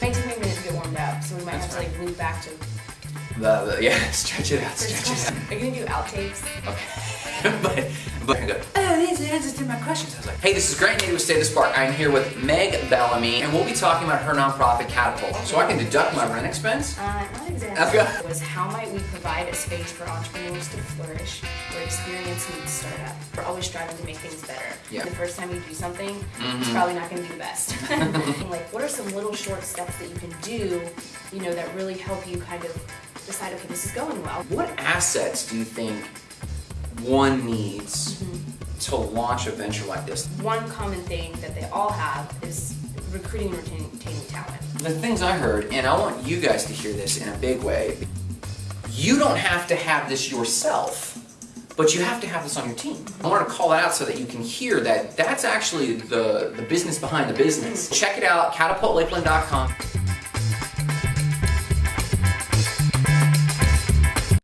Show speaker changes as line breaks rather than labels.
Take me a to get warmed up, so we might have to like loop back to.
The, the, yeah, stretch it out, stretch it out.
Are you gonna do outtakes?
Okay. but, but I go, oh, these are answers to my questions. I was like, hey, this is Grant Nady with Stay the Spark. I'm here with Meg Bellamy, and we'll be talking about her nonprofit Catapult. So I can deduct my rent expense?
Uh, not exactly.
Okay.
Was how might we provide a space for entrepreneurs to flourish, where experience meets startup. We're always striving to make things better.
Yeah.
The first time you do something,
Mm-hmm.
it's probably not going to be the best. like, what are some little short steps that you can do, you know, that really help you kind of decide, okay, this is going well.
What assets do you think one needs mm-hmm. to launch a venture like this?
One common thing that they all have is recruiting and retaining, retaining talent.
The things I heard, and I want you guys to hear this in a big way, you don't have to have this yourself, but you have to have this on your team. I want to call it out so that you can hear that that's actually the, the business behind the business. Mm-hmm. Check it out, catapultlakeland.com.